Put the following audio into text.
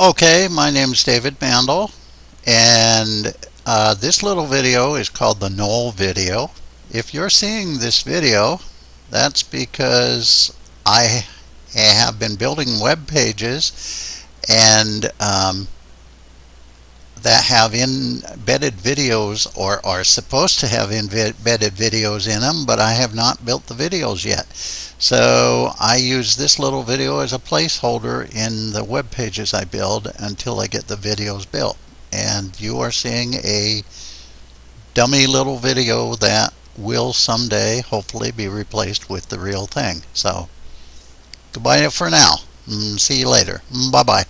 Okay, my name is David Mandel and uh, this little video is called the null video. If you're seeing this video that's because I have been building web pages and um, that have embedded videos or are supposed to have embedded videos in them but I have not built the videos yet. So I use this little video as a placeholder in the web pages I build until I get the videos built. And you are seeing a dummy little video that will someday hopefully be replaced with the real thing. So goodbye for now. Mm, see you later. Mm, bye bye